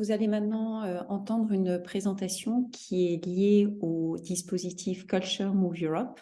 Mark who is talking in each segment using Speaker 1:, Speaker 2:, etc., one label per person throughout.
Speaker 1: vous allez maintenant euh, entendre une présentation qui est liée au dispositif Culture Move Europe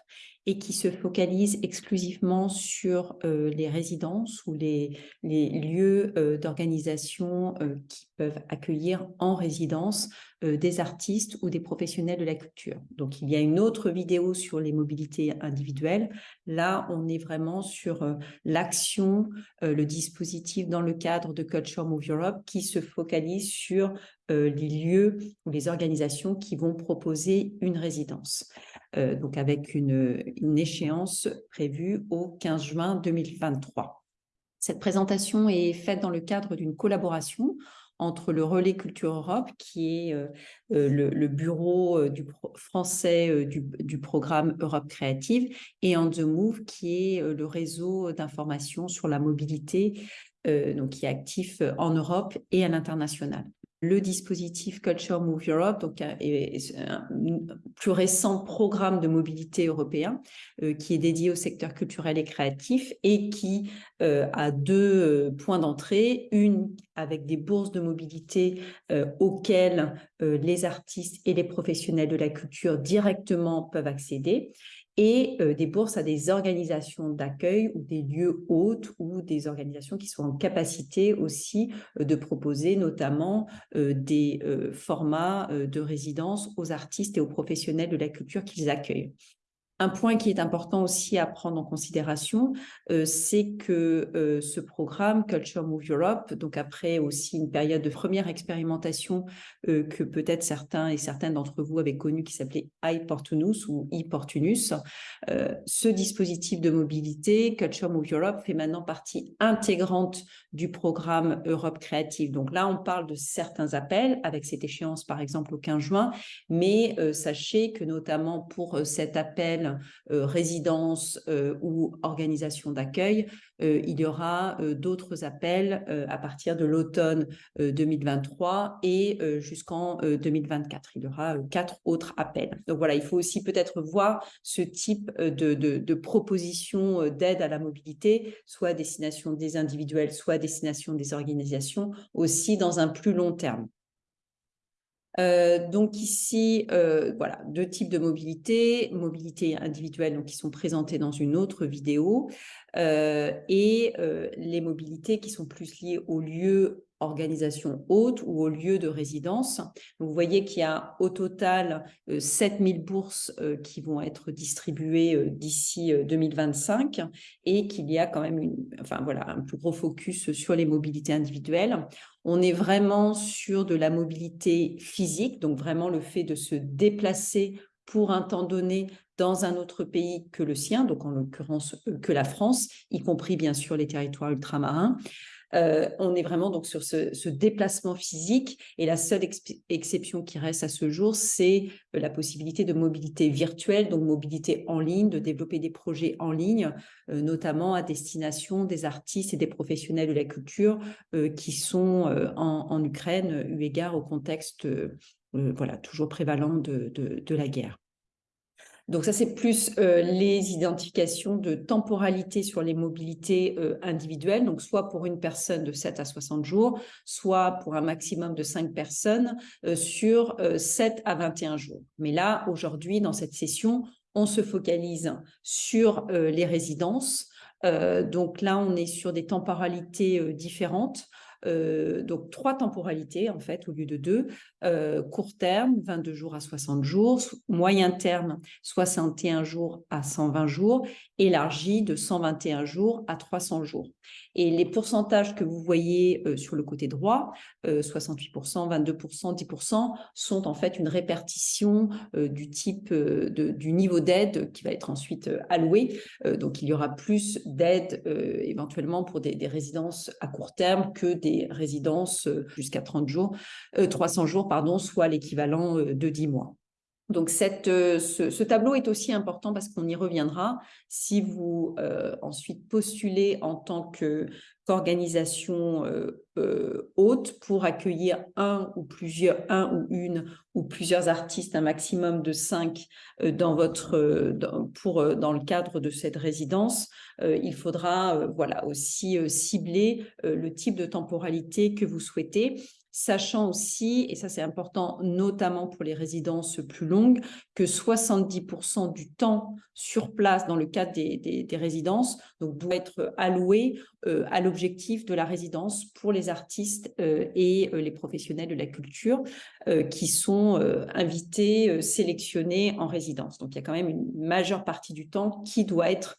Speaker 1: et qui se focalise exclusivement sur euh, les résidences ou les, lieux euh, d'organisation qui peuvent accueillir en résidence des artistes ou des professionnels de la culture. Donc, il y a une autre vidéo sur les mobilités individuelles. Là, on est vraiment sur l'action, le dispositif dans le cadre de Culture Move Europe qui se focalise sur les lieux ou les organisations qui vont proposer une résidence. Donc, avec une, échéance prévue au 15 juin 2023. Cette présentation est faite dans le cadre d'une collaboration entre le Relais Culture Europe, qui est euh, euh, le, bureau euh, du français du, programme Europe Créative, et On the Move, qui est le réseau d'information sur la mobilité, donc qui est actif en Europe et à l'international le dispositif Culture Move Europe, donc un, plus récent programme de mobilité européen euh, qui est dédié au secteur culturel et créatif et qui euh, a deux euh, points d'entrée, une avec des bourses de mobilité auxquelles les artistes et les professionnels de la culture directement peuvent accéder et euh, des bourses à des organisations d'accueil ou des lieux hôtes ou des organisations qui sont en capacité aussi euh, de proposer notamment euh, des formats de résidence aux artistes et aux professionnels de la culture qu'ils accueillent. Un point qui est important aussi à prendre en considération, euh, c'est que euh, ce programme Culture Move Europe, donc après aussi une période de première expérimentation euh, que peut-être certains et certaines d'entre vous avaient connu qui s'appelait iPortunus ou iPortunus, ce dispositif de mobilité Culture Move Europe fait maintenant partie intégrante du programme Europe Créative. Donc là, on parle de certains appels avec cette échéance par exemple au 15 juin, mais sachez que notamment pour cet appel euh, résidence euh, ou organisation d'accueil, euh, il y aura d'autres appels à partir de l'automne 2023 et jusqu'en 2024. Il y aura quatre autres appels. Donc voilà, il faut aussi peut-être voir ce type de, proposition d'aide à la mobilité, soit à destination des individuels, soit à destination des organisations, aussi dans un plus long terme. Euh, donc ici, euh, voilà, deux types de mobilité, mobilité individuelle donc qui sont présentées dans une autre vidéo et les mobilités qui sont plus liées au lieu organisation haute ou au lieu de résidence. vous voyez qu'il y a au total 7000 bourses qui vont être distribuées d'ici 2025 et qu'il y a quand même enfin, voilà, un plus gros focus sur les mobilités individuelles. On est vraiment sur de la mobilité physique, donc vraiment le fait de se déplacer pour un temps donné dans un autre pays que le sien, donc en l'occurrence euh, que la France, y compris bien sûr les territoires ultramarins. Euh, on est vraiment donc sur ce, déplacement physique et la seule exception qui reste à ce jour, c'est euh, la possibilité de mobilité virtuelle, donc mobilité en ligne, de développer des projets en ligne, notamment à destination des artistes et des professionnels de la culture qui sont en, Ukraine, eu égard au contexte voilà, toujours prévalent de la guerre. Donc ça, c'est plus euh, les identifications de temporalité sur les mobilités euh, individuelles, donc soit pour une personne de 7 à 60 jours, soit pour un maximum de 5 personnes euh, sur 7 à 21 jours. Mais là, aujourd'hui, dans cette session, on se focalise sur les résidences. donc là, on est sur des temporalités différentes. Euh, donc trois temporalités en fait au lieu de deux. Euh, court terme, 22 jours à 60 jours, moyen terme, 61 jours à 120 jours, élargi de 121 jours à 300 jours. Et les pourcentages que vous voyez euh, sur le côté droit, 68%, 22%, 10%, sont en fait une répartition du type de, du niveau d'aide qui va être ensuite alloué. donc il y aura plus d'aide éventuellement pour des, résidences à court terme que des résidences euh, jusqu'à 30 jours, 300 euh, jours, soit l'équivalent euh, de 10 mois. Donc cette, ce, tableau est aussi important parce qu'on y reviendra. Si vous ensuite postulez en tant qu'organisation haute pour accueillir un ou plusieurs, un ou une ou plusieurs artistes, un maximum de cinq dans votre, pour, dans le cadre de cette résidence, il faudra voilà, aussi cibler le type de temporalité que vous souhaitez sachant aussi, et ça c'est important notamment pour les résidences plus longues, que 70% du temps sur place dans le cadre des, résidences doit être alloué euh, à l'objectif de la résidence pour les artistes euh, et les professionnels de la culture qui sont invités, sélectionnés en résidence. Donc il y a quand même une majeure partie du temps qui doit être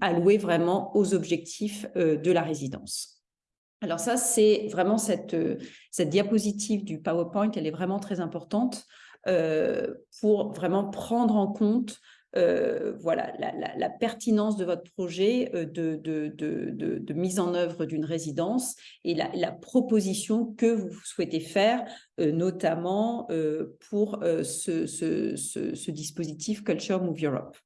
Speaker 1: alloué vraiment aux objectifs de la résidence. Alors ça, c'est vraiment cette, euh, cette diapositive du PowerPoint, elle est vraiment très importante euh, pour vraiment prendre en compte euh, voilà, la, pertinence de votre projet de, mise en œuvre d'une résidence et la, proposition que vous souhaitez faire, notamment pour ce, dispositif Culture Move Europe.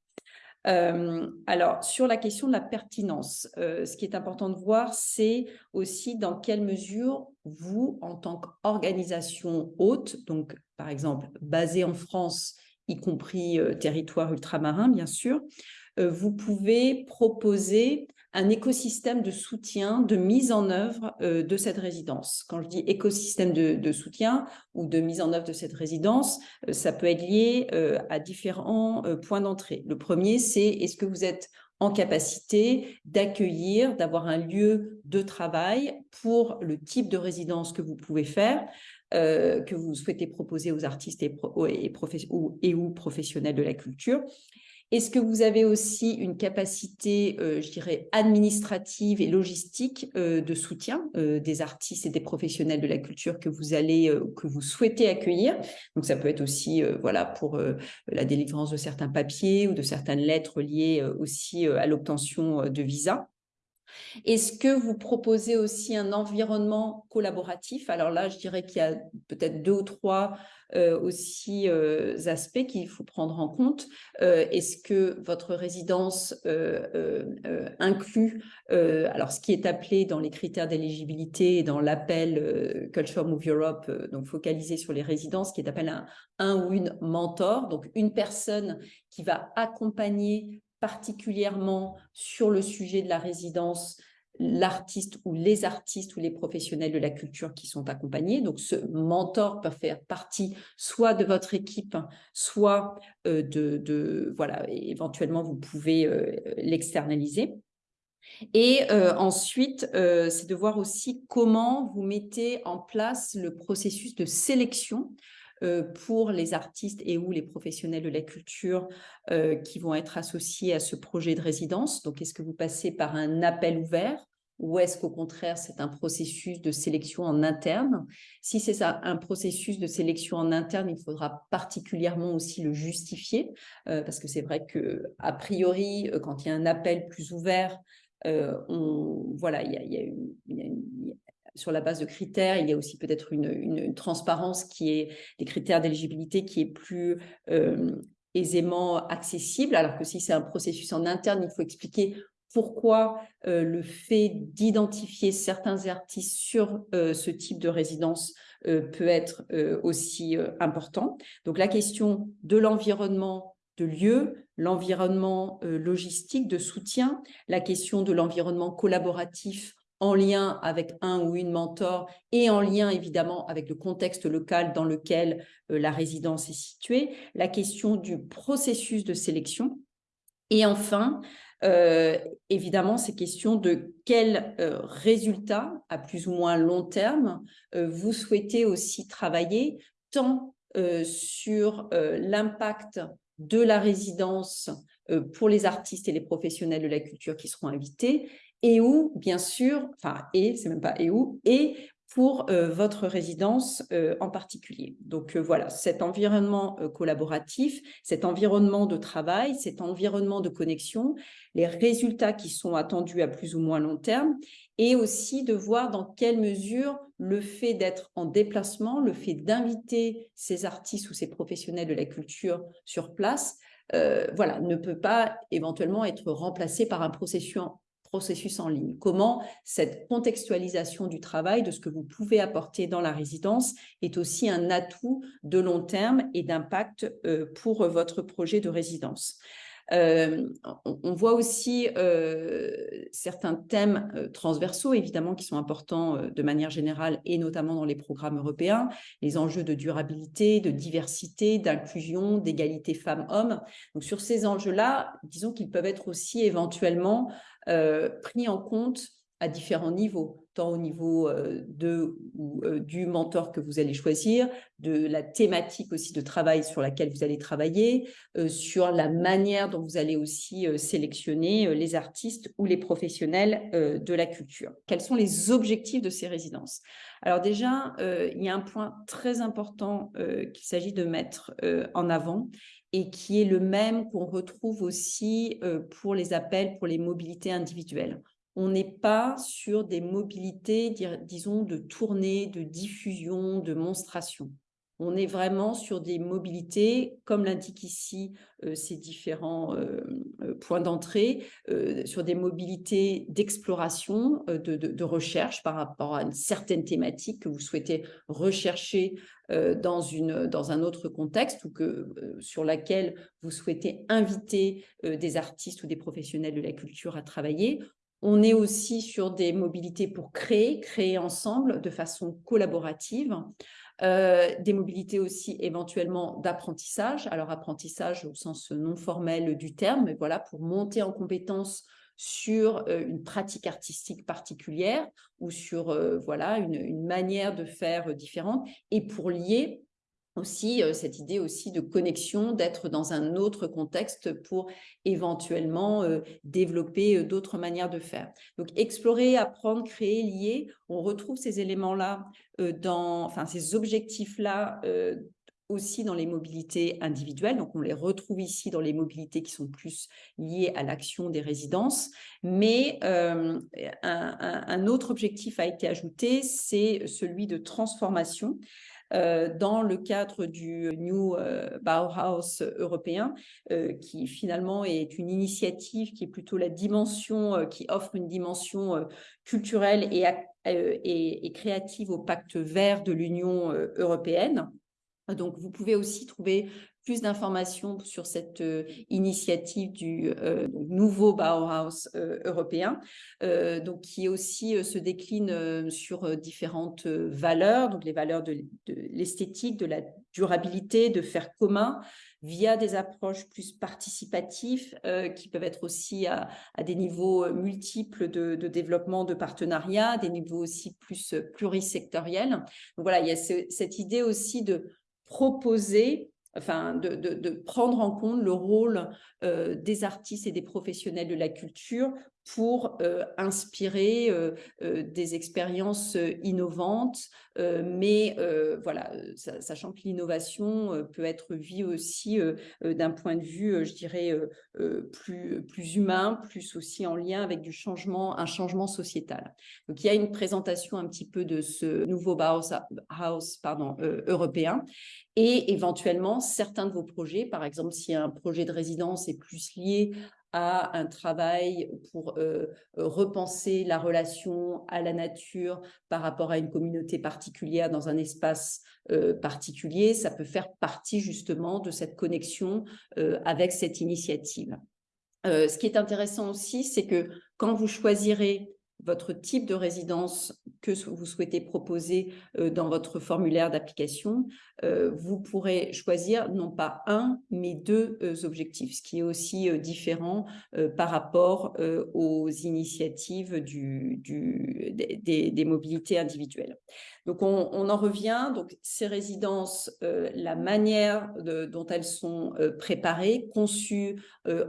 Speaker 1: Euh, alors, sur la question de la pertinence, euh, ce qui est important de voir, c'est aussi dans quelle mesure vous, en tant qu'organisation haute, donc par exemple basée en France, y compris euh, territoire ultramarin, bien sûr, vous pouvez proposer un écosystème de soutien, de mise en œuvre euh, de cette résidence. Quand je dis écosystème de, soutien ou de mise en œuvre de cette résidence, euh, ça peut être lié euh, à différents points d'entrée. Le premier, c'est est-ce que vous êtes en capacité d'accueillir, d'avoir un lieu de travail pour le type de résidence que vous pouvez faire, que vous souhaitez proposer aux artistes et, ou professionnels de la culture. Est-ce que vous avez aussi une capacité, euh, je dirais, administrative et logistique euh, de soutien euh, des artistes et des professionnels de la culture que vous allez, que vous souhaitez accueillir? Donc, ça peut être aussi, voilà, pour la délivrance de certains papiers ou de certaines lettres liées aussi à l'obtention de visa. Est-ce que vous proposez aussi un environnement collaboratif? Alors là, je dirais qu'il y a peut-être deux ou trois euh, aussi euh, aspects qu'il faut prendre en compte. Euh, est-ce que votre résidence inclut ce qui est appelé dans les critères d'éligibilité dans l'appel Culture Move Europe, donc focalisé sur les résidences, qui est appelé un, un ou une mentor, donc une personne qui va accompagner particulièrement sur le sujet de la résidence l'artiste ou les artistes ou les professionnels de la culture qui sont accompagnés. Donc, ce mentor peut faire partie soit de votre équipe, soit euh, de, voilà, éventuellement, vous pouvez euh, l'externaliser. Et euh, ensuite, c'est de voir aussi comment vous mettez en place le processus de sélection pour les artistes et ou les professionnels de la culture euh, qui vont être associés à ce projet de résidence. Donc, est-ce que vous passez par un appel ouvert ou est-ce qu'au contraire, c'est un processus de sélection en interne? Si c'est un processus de sélection en interne, il faudra particulièrement aussi le justifier, euh, parce que c'est vrai que a priori, quand il y a un appel plus ouvert, voilà, il y a, une, sur la base de critères. Il y a aussi peut-être une, transparence qui est des critères d'éligibilité qui est plus euh, aisément accessible, alors que si c'est un processus en interne, il faut expliquer pourquoi euh, le fait d'identifier certains artistes sur euh, ce type de résidence peut être aussi important. Donc la question de l'environnement de lieu, l'environnement logistique de soutien, la question de l'environnement collaboratif en lien avec un ou une mentor et en lien évidemment avec le contexte local dans lequel euh, la résidence est située, la question du processus de sélection. Et enfin, euh, évidemment, ces questions de quels euh, résultats à plus ou moins long terme vous souhaitez aussi travailler tant sur l'impact de la résidence pour les artistes et les professionnels de la culture qui seront invités et où, bien sûr, enfin, et, c'est même pas et où, et pour euh, votre résidence euh, en particulier. Donc euh, voilà, cet environnement collaboratif, cet environnement de travail, cet environnement de connexion, les résultats qui sont attendus à plus ou moins long terme, et aussi de voir dans quelle mesure le fait d'être en déplacement, le fait d'inviter ces artistes ou ces professionnels de la culture sur place, voilà, ne peut pas éventuellement être remplacé par un processus processus en ligne. Comment cette contextualisation du travail, de ce que vous pouvez apporter dans la résidence, est aussi un atout de long terme et d'impact euh, pour votre projet de résidence? On, voit aussi certains thèmes transversaux, évidemment, qui sont importants de manière générale et notamment dans les programmes européens, les enjeux de durabilité, de diversité, d'inclusion, d'égalité femmes-hommes. Donc sur ces enjeux-là, disons qu'ils peuvent être aussi éventuellement pris en compte à différents niveaux, tant au niveau euh, de ou euh, du mentor que vous allez choisir, de la thématique aussi de travail sur laquelle vous allez travailler, euh, sur la manière dont vous allez aussi sélectionner les artistes ou les professionnels de la culture. Quels sont les objectifs de ces résidences? Alors déjà, il y a un point très important qu'il s'agit de mettre en avant et qui est le même qu'on retrouve aussi pour les appels pour les mobilités individuelles on n'est pas sur des mobilités, disons, de tournée, de diffusion, de monstration. On est vraiment sur des mobilités, comme l'indiquent ici euh, ces différents euh, euh, points d'entrée, sur des mobilités d'exploration, de, recherche par rapport à une certaine thématique que vous souhaitez rechercher dans, dans un autre contexte ou que, sur laquelle vous souhaitez inviter des artistes ou des professionnels de la culture à travailler on est aussi sur des mobilités pour créer, créer ensemble de façon collaborative. Euh, des mobilités aussi éventuellement d'apprentissage. Alors apprentissage au sens non formel du terme, mais voilà, pour monter en compétence sur euh, une pratique artistique particulière ou sur euh, voilà une, une, manière de faire différente et pour lier aussi cette idée aussi de connexion, d'être dans un autre contexte pour éventuellement développer d'autres manières de faire. Donc explorer, apprendre, créer, lier, on retrouve ces éléments-là dans, enfin ces objectifs-là aussi dans les mobilités individuelles. Donc, on les retrouve ici dans les mobilités qui sont plus liées à l'action des résidences. Mais un, autre objectif a été ajouté, c'est celui de transformation. Euh, dans le cadre du New euh, Bauhaus européen, euh, qui finalement est une initiative qui est plutôt la dimension, qui offre une dimension culturelle et, et, et créative au pacte vert de l'Union européenne. Donc, vous pouvez aussi trouver plus d'informations sur cette euh, initiative du euh, nouveau Bauhaus euh, européen, donc qui aussi se décline sur différentes valeurs, donc les valeurs de, l'esthétique, de la durabilité, de faire commun, via des approches plus participatives qui peuvent être aussi à, des niveaux multiples de, développement de partenariats, des niveaux aussi plus plurisectoriels. Donc voilà, il y a cette idée aussi de proposer enfin, de, de, prendre en compte le rôle euh, des artistes et des professionnels de la culture pour euh, inspirer euh, des expériences innovantes, mais voilà, sachant que l'innovation peut être vue aussi d'un point de vue, je dirais, plus, plus humain, plus aussi en lien avec du changement, un changement sociétal. Donc il y a une présentation un petit peu de ce nouveau house, pardon, européen et éventuellement certains de vos projets, par exemple si un projet de résidence est plus lié à un travail pour euh, repenser la relation à la nature par rapport à une communauté particulière dans un espace euh, particulier, ça peut faire partie justement de cette connexion euh, avec cette initiative. ce qui est intéressant aussi, c'est que quand vous choisirez votre type de résidence que vous souhaitez proposer euh, dans votre formulaire d'application, euh, vous pourrez choisir non pas un, mais deux euh, objectifs, ce qui est aussi différent par rapport aux initiatives des, mobilités individuelles. Donc, on, en revient. Donc, ces résidences, la manière dont elles sont préparées, conçues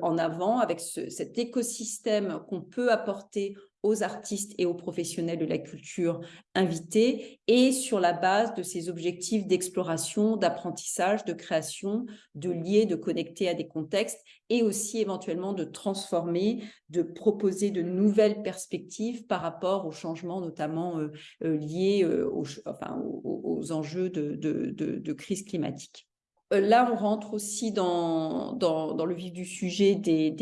Speaker 1: en avant, avec ce, cet écosystème qu'on peut apporter aux artistes et aux professionnels de la culture invités et sur la base de ces objectifs d'exploration, d'apprentissage, de création, de lier, de connecter à des contextes et aussi éventuellement de transformer, de proposer de nouvelles perspectives par rapport aux changements notamment euh, euh, liés euh, aux, enjeux de, crise climatique. Euh, là, on rentre aussi dans, le vif du sujet des,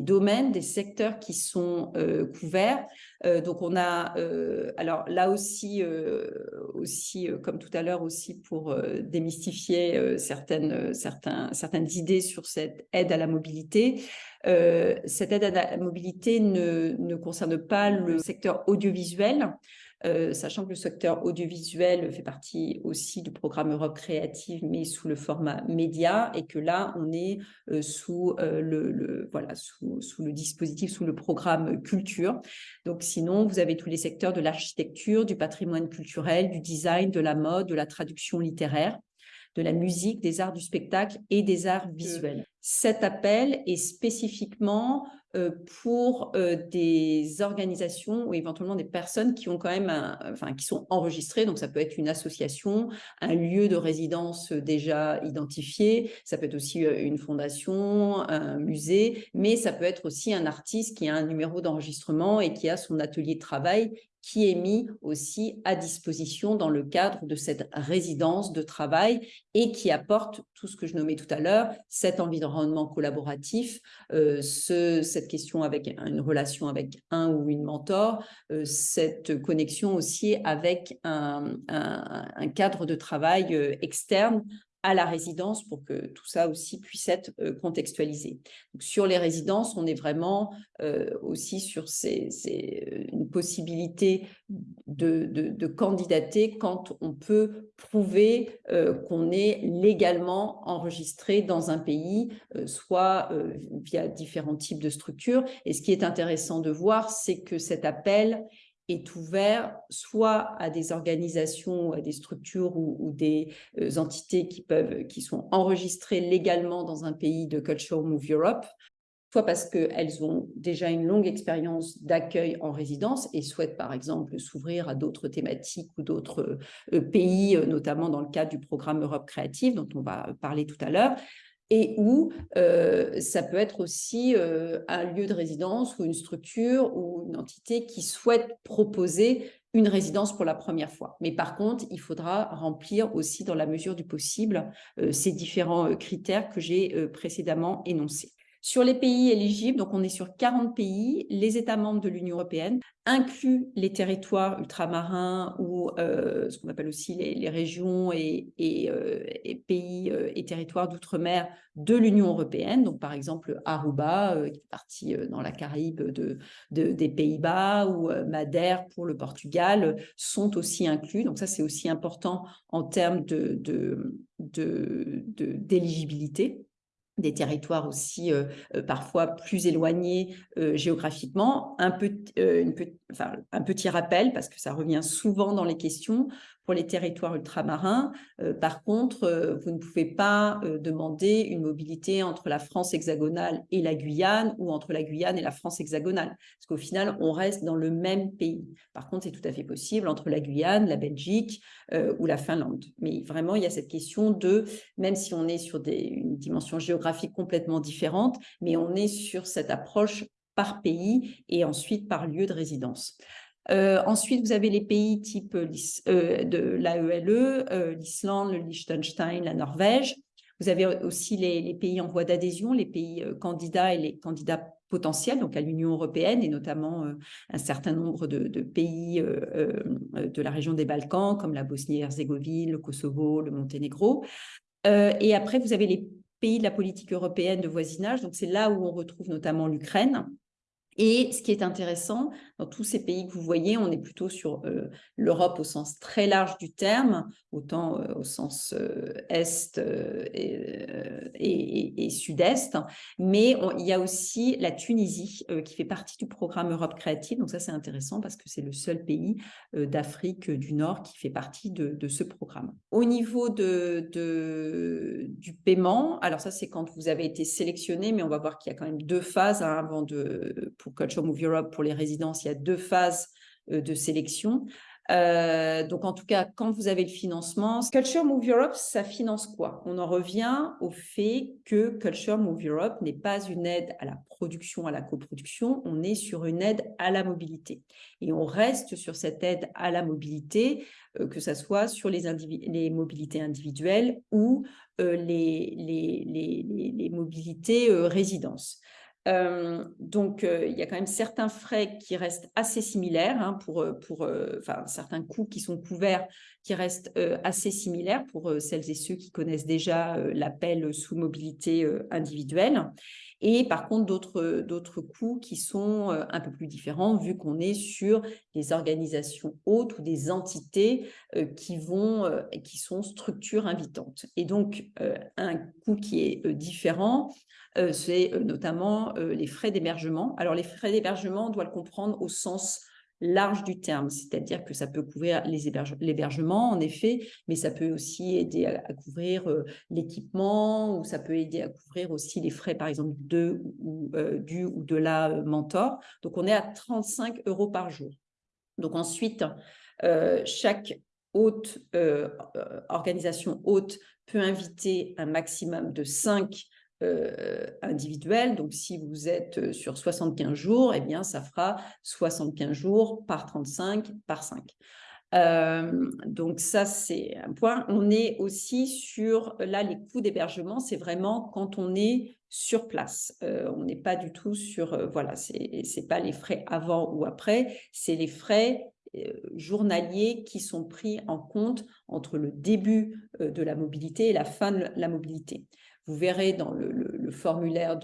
Speaker 1: domaines, des secteurs qui sont euh, couverts. Euh, donc, on a, alors là aussi, aussi comme tout à l'heure, aussi pour démystifier certaines, certains, idées sur cette aide à la mobilité. cette aide à la mobilité ne, ne concerne pas le secteur audiovisuel. Euh, sachant que le secteur audiovisuel fait partie aussi du programme Europe Créative, mais sous le format média, et que là, on est euh, sous, euh, le, voilà, sous, sous, le dispositif, sous le programme culture. Donc sinon, vous avez tous les secteurs de l'architecture, du patrimoine culturel, du design, de la mode, de la traduction littéraire de la musique, des arts du spectacle et des arts visuels. Cet appel est spécifiquement pour euh, des organisations ou éventuellement des personnes qui ont quand même, enfin, qui sont enregistrées. Donc, ça peut être une association, un lieu de résidence déjà identifié. Ça peut être aussi euh, une fondation, un musée, mais ça peut être aussi un artiste qui a un numéro d'enregistrement et qui a son atelier de travail qui est mis aussi à disposition dans le cadre de cette résidence de travail et qui apporte tout ce que je nommais tout à l'heure, cet environnement collaboratif, euh, ce, cette question avec une relation avec un ou une mentor, euh, cette connexion aussi avec un, un cadre de travail euh, externe à la résidence pour que tout ça aussi puisse être contextualisé. sur les résidences, on est vraiment aussi sur ces, une possibilité de, candidater quand on peut prouver qu'on est légalement enregistré dans un pays, soit via différents types de structures. Et ce qui est intéressant de voir, c'est que cet appel est ouvert soit à des organisations, à des structures ou, des euh, entités qui, peuvent, qui sont enregistrées légalement dans un pays de Culture Move Europe, soit parce qu'elles ont déjà une longue expérience d'accueil en résidence et souhaitent par exemple s'ouvrir à d'autres thématiques ou d'autres euh, pays, euh, notamment dans le cadre du programme Europe Créative dont on va parler tout à l'heure, et où euh, ça peut être aussi euh, un lieu de résidence ou une structure ou une entité qui souhaite proposer une résidence pour la première fois. Mais par contre, il faudra remplir aussi dans la mesure du possible euh, ces différents critères que j'ai précédemment énoncés. Sur les pays éligibles, donc on est sur 40 pays, les États membres de l'Union européenne incluent les territoires ultramarins ou euh, ce qu'on appelle aussi les, régions et, euh, pays euh, et territoires d'outre-mer de l'Union européenne. Donc par exemple Aruba, qui est partie dans la Caraïbe de, des Pays-Bas, ou Madère pour le Portugal, sont aussi inclus. Donc ça c'est aussi important en termes d'éligibilité. De, de, des territoires aussi euh, euh, parfois plus éloignés euh, géographiquement. Un, petit rappel, parce que ça revient souvent dans les questions, pour les territoires ultramarins. Euh, par contre, euh, vous ne pouvez pas euh, demander une mobilité entre la France hexagonale et la Guyane ou entre la Guyane et la France hexagonale, parce qu'au final, on reste dans le même pays. Par contre, c'est tout à fait possible entre la Guyane, la Belgique ou la Finlande. Mais vraiment, il y a cette question de, même si on est sur une dimension géographique complètement différente, mais on est sur cette approche par pays et ensuite par lieu de résidence. Euh, ensuite, vous avez les pays type euh, euh, de l'AELE, l'Islande, le Liechtenstein, la Norvège. Vous avez aussi les, pays en voie d'adhésion, les pays candidats et les candidats potentiels, donc à l'Union européenne et notamment un certain nombre de, pays de la région des Balkans, comme la Bosnie-Herzégovine, le Kosovo, le Monténégro. et après, vous avez les pays de la politique européenne de voisinage, donc c'est là où on retrouve notamment l'Ukraine, et ce qui est intéressant, dans tous ces pays que vous voyez, on est plutôt sur euh, l'Europe au sens très large du terme, autant euh, au sens euh, est et, sud-est, mais il y a aussi la Tunisie qui fait partie du programme Europe créative. Donc ça, c'est intéressant parce que c'est le seul pays d'Afrique du Nord qui fait partie de, ce programme. Au niveau de, du paiement, alors ça, c'est quand vous avez été sélectionné, mais on va voir qu'il y a quand même deux phases hein, avant de pour Culture Move Europe, pour les résidences, il y a deux phases euh, de sélection. Euh, donc, en tout cas, quand vous avez le financement, Culture Move Europe, ça finance quoi? On en revient au fait que Culture Move Europe n'est pas une aide à la production, à la coproduction, on est sur une aide à la mobilité. Et on reste sur cette aide à la mobilité, euh, que ce soit sur les, mobilités individuelles ou les, mobilités résidences. Euh, donc, euh, il y a quand même certains frais qui restent assez similaires, hein, pour, euh, pour certains coûts qui sont couverts qui restent assez similaires pour celles et ceux qui connaissent déjà l'appel sous mobilité individuelle. Et par contre, d'autres coûts qui sont un peu plus différents, vu qu'on est sur des organisations hautes ou des entités qui, vont, qui sont structures invitantes. Et donc, un coût qui est différent, euh, c'est euh, notamment euh, les frais d'hébergement. Alors, les frais d'hébergement, on doit le comprendre au sens large du terme, c'est-à-dire que ça peut couvrir l'hébergement, en effet, mais ça peut aussi aider à, couvrir l'équipement, ou ça peut aider à couvrir aussi les frais, par exemple, de, ou, du ou de la mentor. Donc, on est à 35 euros par jour. Donc, ensuite, chaque haute, organisation haute peut inviter un maximum de 5 euh, individuel. Donc, si vous êtes euh, sur 75 jours, eh bien, ça fera 75 jours par 35 par 5. Euh, donc ça, c'est un point. On est aussi sur, là, les coûts d'hébergement, c'est vraiment quand on est sur place. on n'est pas du tout sur, voilà, c'est pas les frais avant ou après, c'est les frais journaliers qui sont pris en compte entre le début de la mobilité et la fin de la mobilité. Vous verrez dans le, formulaire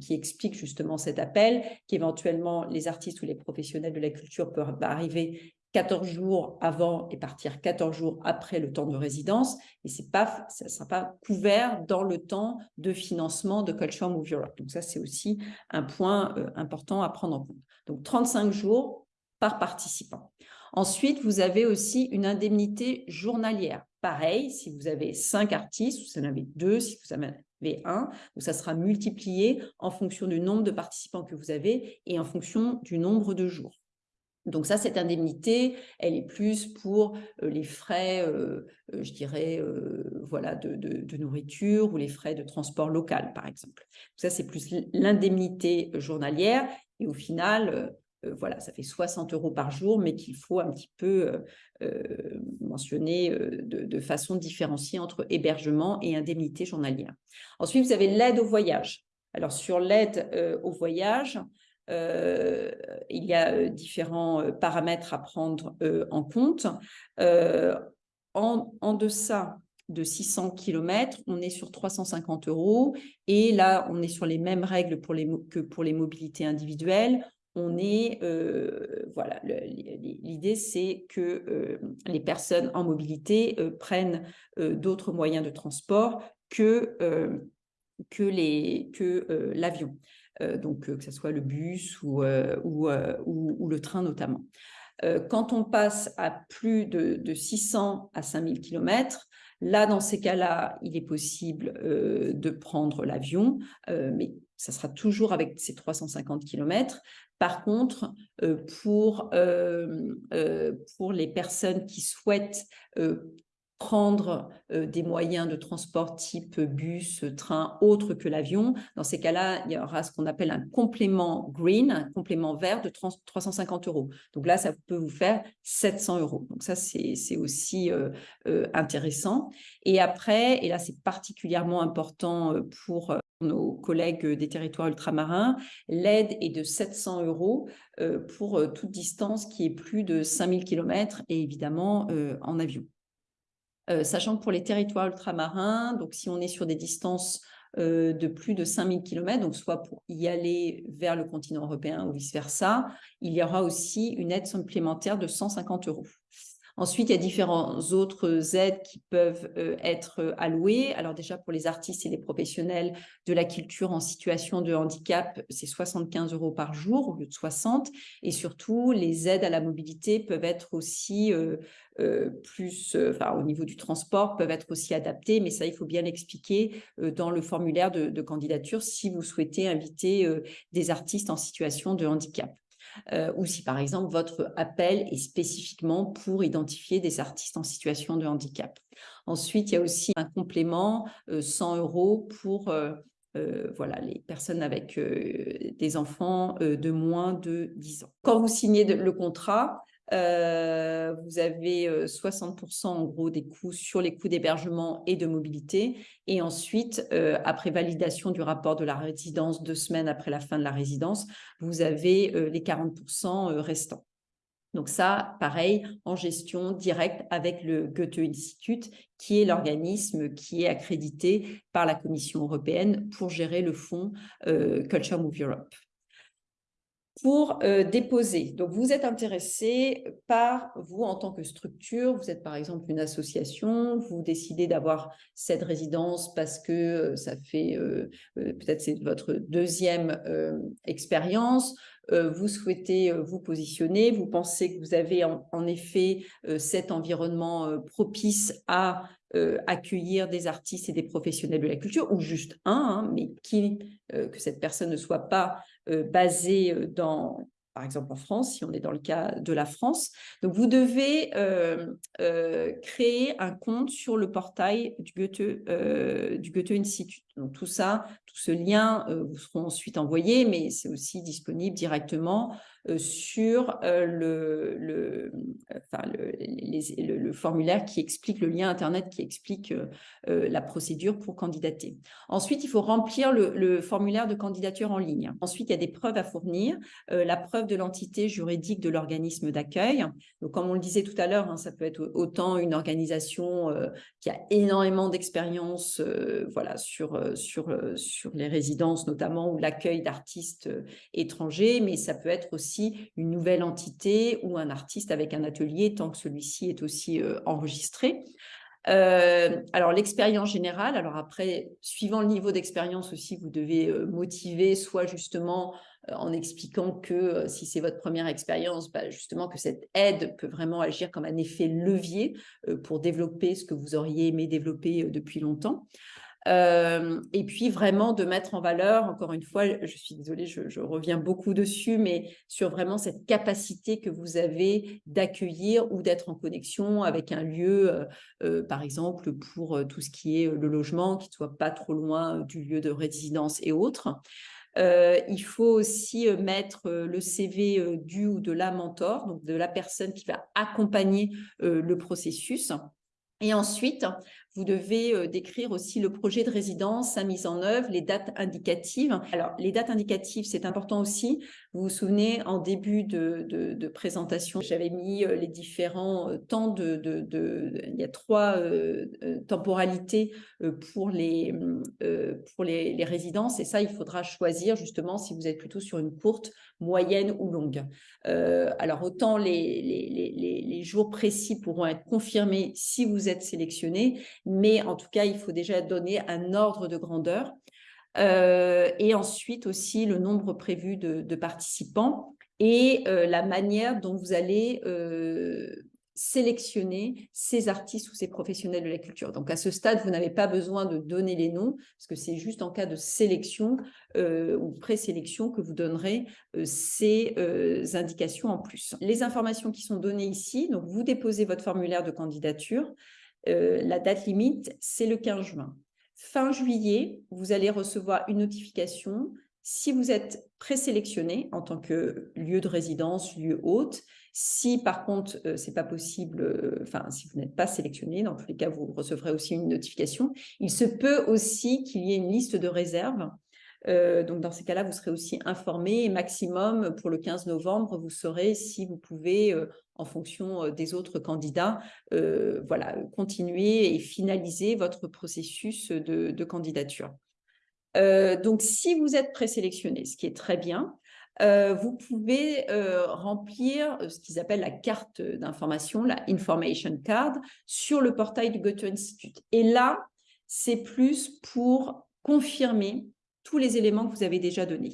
Speaker 1: qui explique justement cet appel qu'éventuellement les artistes ou les professionnels de la culture peuvent arriver 14 jours avant et partir 14 jours après le temps de résidence. Et c'est pas, ça ne sera pas couvert dans le temps de financement de Culture Move Europe. Donc ça, c'est aussi un point euh, important à prendre en compte. Donc 35 jours par participant. Ensuite, vous avez aussi une indemnité journalière. Pareil, si vous avez cinq artistes, vous en avez deux, si vous en avez un, ça sera multiplié en fonction du nombre de participants que vous avez et en fonction du nombre de jours. Donc ça, cette indemnité, elle est plus pour euh, les frais, euh, euh, je dirais, voilà, de, de, nourriture ou les frais de transport local, par exemple. Ça, c'est plus l'indemnité journalière. Et au final, euh, voilà, ça fait 60 euros par jour, mais qu'il faut un petit peu euh, euh, mentionner de, façon différenciée entre hébergement et indemnité journalière. Ensuite, vous avez l'aide au voyage. Alors, sur l'aide au voyage, il y a différents paramètres à prendre en compte. En, deçà de 600 km, on est sur 350 euros. Et là, on est sur les mêmes règles que pour les mobilités individuelles on est, euh, voilà, l'idée c'est que euh, les personnes en mobilité euh, prennent d'autres moyens de transport que, que l'avion, donc que ce soit le bus ou, ou, ou, le train notamment. quand on passe à plus de, de 600 à 5000 km, Là, dans ces cas-là, il est possible de prendre l'avion, mais ça sera toujours avec ces 350 km. Par contre, euh, pour, euh, euh, pour les personnes qui souhaitent prendre des moyens de transport type bus, train, autre que l'avion. Dans ces cas-là, il y aura ce qu'on appelle un complément green, un complément vert de 350 euros. Donc là, ça peut vous faire 700 euros. Donc ça, c'est aussi intéressant. Et après, et là, c'est particulièrement important pour nos collègues des territoires ultramarins, l'aide est de 700 euros pour toute distance qui est plus de 5000 km et évidemment en avion. Euh, sachant que pour les territoires ultramarins, donc si on est sur des distances euh, de plus de 5000 km, donc soit pour y aller vers le continent européen ou vice-versa, il y aura aussi une aide supplémentaire de 150 euros. Ensuite, il y a différents autres aides qui peuvent euh, être euh, allouées. Alors déjà, pour les artistes et les professionnels de la culture en situation de handicap, c'est 75 euros par jour au lieu de 60. Et surtout, les aides à la mobilité peuvent être aussi euh, plus, enfin, au niveau du transport, peuvent être aussi adaptées. Mais ça, il faut bien l'expliquer dans le formulaire de, de, candidature si vous souhaitez inviter des artistes en situation de handicap. Ou si par exemple votre appel est spécifiquement pour identifier des artistes en situation de handicap. Ensuite, il y a aussi un complément 100 euros pour voilà, les personnes avec des enfants de moins de 10 ans. Quand vous signez le contrat, euh, vous avez 60% en gros des coûts sur les coûts d'hébergement et de mobilité. Et ensuite, après validation du rapport de la résidence deux semaines après la fin de la résidence, vous avez les 40% restants. Donc ça, pareil, en gestion directe avec le Goethe Institut, qui est l'organisme qui est accrédité par la Commission européenne pour gérer le fonds Culture Move Europe pour euh, déposer. Donc, vous êtes intéressé par, vous en tant que structure, vous êtes par exemple une association, vous décidez d'avoir cette résidence parce que euh, ça fait, euh, peut-être c'est votre deuxième expérience, vous souhaitez vous positionner, vous pensez que vous avez en, effet cet environnement propice à accueillir des artistes et des professionnels de la culture, ou juste un, hein, mais qui, que cette personne ne soit pas basé euh, dans, par exemple en France, si on est dans le cas de la France. Donc, vous devez euh, créer un compte sur le portail du Goethe, du Goethe Institut. Donc, tout ça, tout ce lien vous seront ensuite envoyés, mais c'est aussi disponible directement euh, sur euh, le, le, enfin, le, le, formulaire qui explique, le lien Internet qui explique euh, la procédure pour candidater. Ensuite, il faut remplir le, formulaire de candidature en ligne. Ensuite, il y a des preuves à fournir. la preuve de l'entité juridique de l'organisme d'accueil. Comme on le disait tout à l'heure, hein, ça peut être autant une organisation qui a énormément d'expérience voilà, sur, sur, sur les résidences notamment ou l'accueil d'artistes étrangers, mais ça peut être aussi une nouvelle entité ou un artiste avec un atelier tant que celui-ci est aussi euh, enregistré. Euh, alors l'expérience générale, alors après, suivant le niveau d'expérience aussi, vous devez euh, motiver soit justement en expliquant que si c'est votre première expérience, bah, justement que cette aide peut vraiment agir comme un effet levier pour développer ce que vous auriez aimé développer depuis longtemps. Euh, et puis vraiment de mettre en valeur, encore une fois, je suis désolée, je, reviens beaucoup dessus, mais sur vraiment cette capacité que vous avez d'accueillir ou d'être en connexion avec un lieu, euh, euh, par exemple, pour tout ce qui est le logement, qui ne soit pas trop loin du lieu de résidence et autres. il faut aussi mettre le CV du ou de la mentor, donc de la personne qui va accompagner le processus. Et ensuite, vous devez euh, décrire aussi le projet de résidence, sa mise en œuvre, les dates indicatives. Alors, les dates indicatives, c'est important aussi. Vous vous souvenez, en début de, présentation, j'avais mis euh, les différents euh, temps de, Il y a trois temporalités pour, les, pour les, résidences. Et ça, il faudra choisir justement si vous êtes plutôt sur une courte, moyenne ou longue. alors, autant les jours précis pourront être confirmés si vous êtes sélectionné, mais en tout cas, il faut déjà donner un ordre de grandeur. Euh, et ensuite aussi le nombre prévu de, participants et euh, la manière dont vous allez euh, sélectionner ces artistes ou ces professionnels de la culture. Donc à ce stade, vous n'avez pas besoin de donner les noms, parce que c'est juste en cas de sélection ou présélection que vous donnerez ces indications en plus. Les informations qui sont données ici, donc vous déposez votre formulaire de candidature, la date limite, c'est le 15 juin. Fin juillet, vous allez recevoir une notification si vous êtes présélectionné en tant que lieu de résidence, lieu hôte. Si par contre, euh, c'est pas possible, euh, enfin, si vous n'êtes pas sélectionné, dans tous les cas, vous recevrez aussi une notification. Il se peut aussi qu'il y ait une liste de réserve euh, donc, dans ces cas-là, vous serez aussi informé maximum pour le 15 novembre, vous saurez si vous pouvez, euh, en fonction euh, des autres candidats, voilà, continuer et finaliser votre processus de, candidature. donc, si vous êtes présélectionné, ce qui est très bien, vous pouvez remplir ce qu'ils appellent la carte d'information, la information card, sur le portail du Goethe Institute. Et là, c'est plus pour confirmer tous les éléments que vous avez déjà donnés.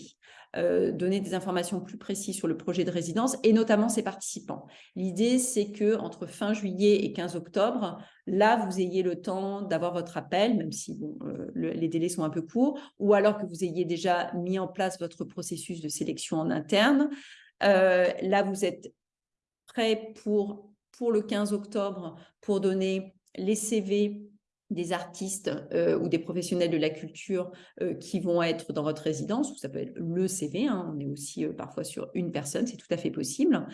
Speaker 1: Euh, donner des informations plus précises sur le projet de résidence et notamment ses participants. L'idée, c'est que entre fin juillet et 15 octobre, là, vous ayez le temps d'avoir votre appel, même si euh, les délais sont un peu courts, ou alors que vous ayez déjà mis en place votre processus de sélection en interne, là, vous êtes prêt pour, pour le 15 octobre pour donner les CV des artistes ou des professionnels de la culture qui vont être dans votre résidence, ou ça peut être le CV, hein, on est aussi parfois sur une personne, c'est tout à fait possible.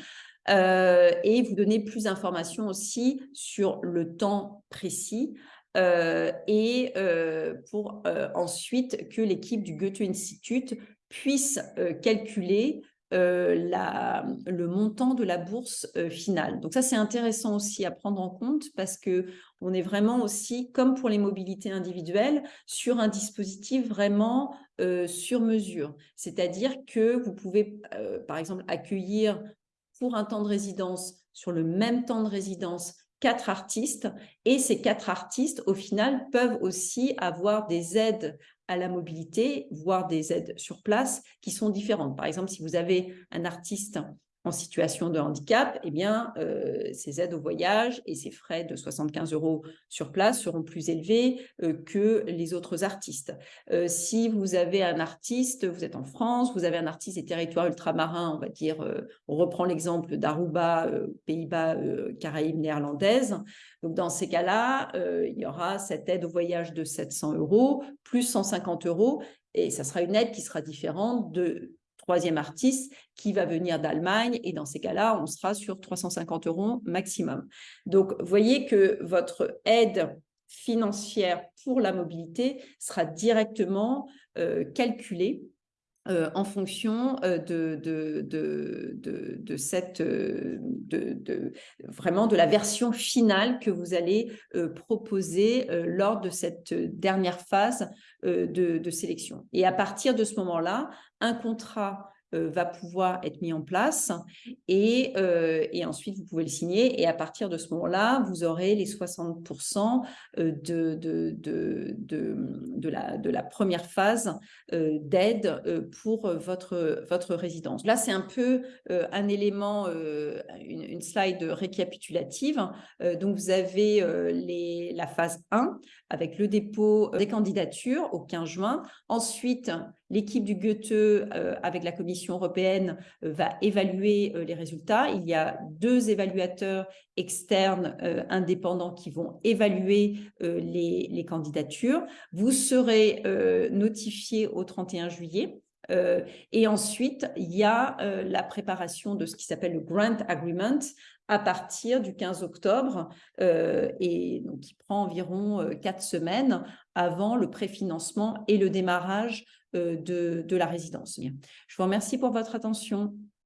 Speaker 1: et vous donner plus d'informations aussi sur le temps précis et pour ensuite que l'équipe du Goethe Institut puisse calculer la, le montant de la bourse finale. Donc ça, c'est intéressant aussi à prendre en compte parce que on est vraiment aussi, comme pour les mobilités individuelles, sur un dispositif vraiment sur mesure. C'est-à-dire que vous pouvez, par exemple, accueillir pour un temps de résidence, sur le même temps de résidence, quatre artistes et ces quatre artistes, au final, peuvent aussi avoir des aides à la mobilité, voire des aides sur place qui sont différentes. Par exemple, si vous avez un artiste en situation de handicap, eh bien, euh, ces aides au voyage et ces frais de 75 euros sur place seront plus élevés euh, que les autres artistes. Euh, si vous avez un artiste, vous êtes en France, vous avez un artiste des territoires ultramarins, on va dire, on reprend l'exemple d'Aruba, Pays-Bas, Caraïbes néerlandaises. Donc, dans ces cas-là, il y aura cette aide au voyage de 700 euros plus 150 euros et ça sera une aide qui sera différente de troisième artiste qui va venir d'Allemagne et dans ces cas-là, on sera sur 350 euros maximum. Donc, voyez que votre aide financière pour la mobilité sera directement euh, calculée euh, en fonction euh, de, vraiment de la version finale que vous allez proposer lors de cette dernière phase de, sélection. Et à partir de ce moment-là, un contrat euh, va pouvoir être mis en place et, euh, et, ensuite vous pouvez le signer et à partir de ce moment-là, vous aurez les 60% euh, de, de, de, de, la, de la première phase d'aide pour votre, votre résidence. Là, c'est un peu un élément, une, une, slide récapitulative. donc, vous avez les, la phase 1 avec le dépôt des candidatures au 15 juin. Ensuite, L'équipe du Goethe, euh, avec la Commission européenne, euh, va évaluer euh, les résultats. Il y a deux évaluateurs externes indépendants qui vont évaluer les, candidatures. Vous serez notifié au 31 juillet. et ensuite, il y a la préparation de ce qui s'appelle le Grant Agreement, à partir du 15 octobre et donc qui prend environ quatre semaines avant le préfinancement et le démarrage de, de la résidence. Je vous remercie pour votre attention.